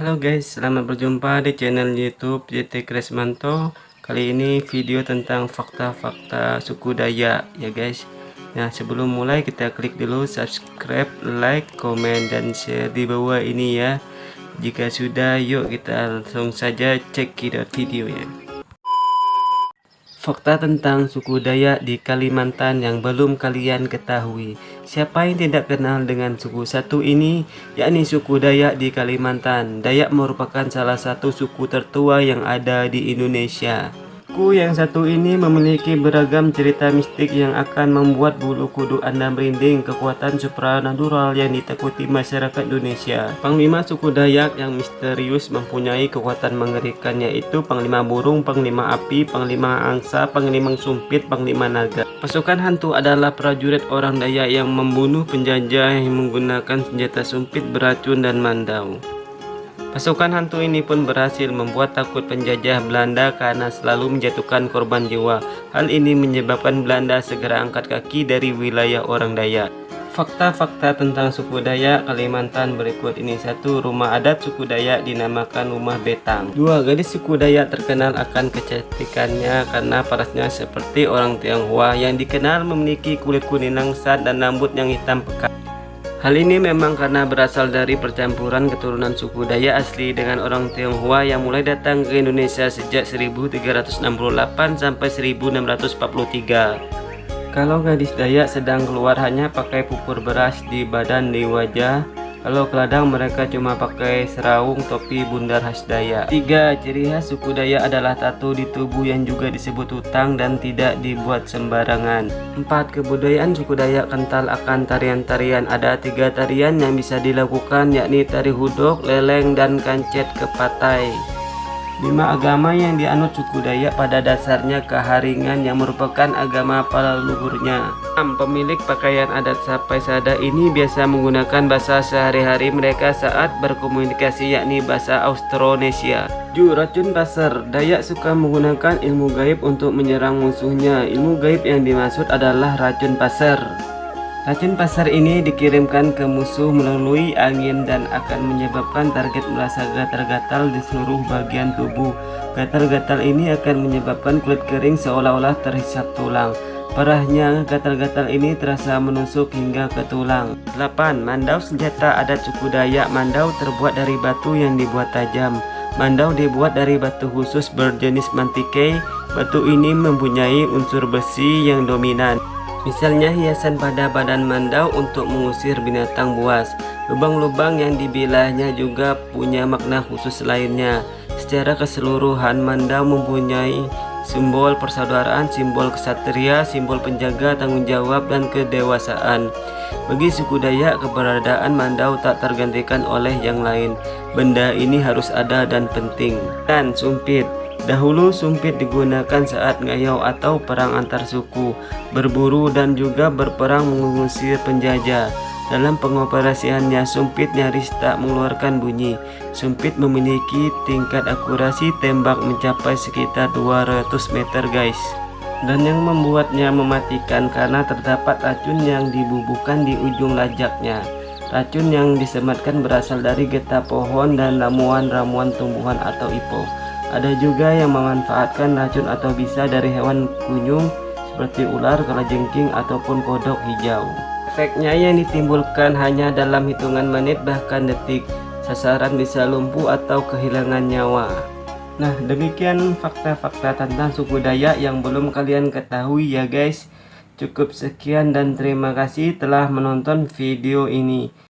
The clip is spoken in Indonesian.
Halo guys, selamat berjumpa di channel YouTube JT Kresmanto. Kali ini video tentang fakta-fakta suku Dayak ya guys. Nah, sebelum mulai kita klik dulu subscribe, like, komen dan share di bawah ini ya. Jika sudah, yuk kita langsung saja cek videonya. Fakta tentang suku Dayak di Kalimantan yang belum kalian ketahui. Siapa yang tidak kenal dengan suku satu ini, yakni suku Dayak di Kalimantan. Dayak merupakan salah satu suku tertua yang ada di Indonesia. Suku yang satu ini memiliki beragam cerita mistik yang akan membuat bulu kudu Anda merinding kekuatan supranatural yang ditakuti masyarakat Indonesia. Panglima suku Dayak yang misterius mempunyai kekuatan mengerikan yaitu Panglima Burung, Panglima Api, Panglima Angsa, Panglima Sumpit, Panglima Naga. Pasukan hantu adalah prajurit orang Dayak yang membunuh penjajah yang menggunakan senjata sumpit, beracun, dan mandau. Pasukan hantu ini pun berhasil membuat takut penjajah Belanda karena selalu menjatuhkan korban jiwa. Hal ini menyebabkan Belanda segera angkat kaki dari wilayah orang Dayak. Fakta-fakta tentang suku Dayak Kalimantan berikut ini Satu, rumah adat suku Dayak dinamakan rumah betang Dua, gadis suku Dayak terkenal akan kecantikannya karena parasnya seperti orang Tionghoa yang dikenal memiliki kulit kuning langsat dan rambut yang hitam pekat Hal ini memang karena berasal dari percampuran keturunan suku Dayak asli dengan orang Tionghoa yang mulai datang ke Indonesia sejak 1368 sampai 1643. Kalau gadis Dayak sedang keluar hanya pakai pupur beras di badan di wajah, kalau keladang mereka cuma pakai seraung topi bundar khas Dayak. Tiga ciri khas suku Dayak adalah tato di tubuh yang juga disebut hutang dan tidak dibuat sembarangan. Empat kebudayaan suku Dayak kental akan tarian-tarian. Ada tiga tarian yang bisa dilakukan yakni tari hudok, leleng, dan kancet kepatai. Lima agama yang dianut suku Dayak pada dasarnya keharingan yang merupakan agama para leluhurnya. 6. Pemilik pakaian adat Sapai Sada ini biasa menggunakan bahasa sehari-hari mereka saat berkomunikasi yakni bahasa Austronesia. 7. Racun pasar Dayak suka menggunakan ilmu gaib untuk menyerang musuhnya. Ilmu gaib yang dimaksud adalah racun pasar. Racun pasar ini dikirimkan ke musuh melalui angin dan akan menyebabkan target merasa gatal-gatal di seluruh bagian tubuh. Gatal-gatal ini akan menyebabkan kulit kering seolah-olah terhisap tulang. Parahnya, gatal-gatal ini terasa menusuk hingga ke tulang. 8. Mandau senjata adat suku Dayak Mandau terbuat dari batu yang dibuat tajam. Mandau dibuat dari batu khusus berjenis mantike. Batu ini mempunyai unsur besi yang dominan. Misalnya hiasan pada badan mandau untuk mengusir binatang buas. Lubang-lubang yang dibilahnya juga punya makna khusus lainnya. Secara keseluruhan mandau mempunyai simbol persaudaraan, simbol kesatria, simbol penjaga tanggung jawab dan kedewasaan. Bagi suku Dayak, keberadaan mandau tak tergantikan oleh yang lain. Benda ini harus ada dan penting. Dan sumpit Dahulu sumpit digunakan saat ngayau atau perang antar suku, berburu dan juga berperang mengusir penjajah. Dalam pengoperasiannya, sumpit nyaris tak mengeluarkan bunyi. Sumpit memiliki tingkat akurasi tembak mencapai sekitar 200 meter guys. Dan yang membuatnya mematikan karena terdapat racun yang dibubuhkan di ujung lajaknya. Racun yang disematkan berasal dari getah pohon dan ramuan-ramuan tumbuhan atau ipo. Ada juga yang memanfaatkan racun atau bisa dari hewan kunyung seperti ular, kalajengking, ataupun kodok hijau. Efeknya yang ditimbulkan hanya dalam hitungan menit bahkan detik. Sasaran bisa lumpuh atau kehilangan nyawa. Nah, demikian fakta-fakta tentang suku Dayak yang belum kalian ketahui ya guys. Cukup sekian dan terima kasih telah menonton video ini.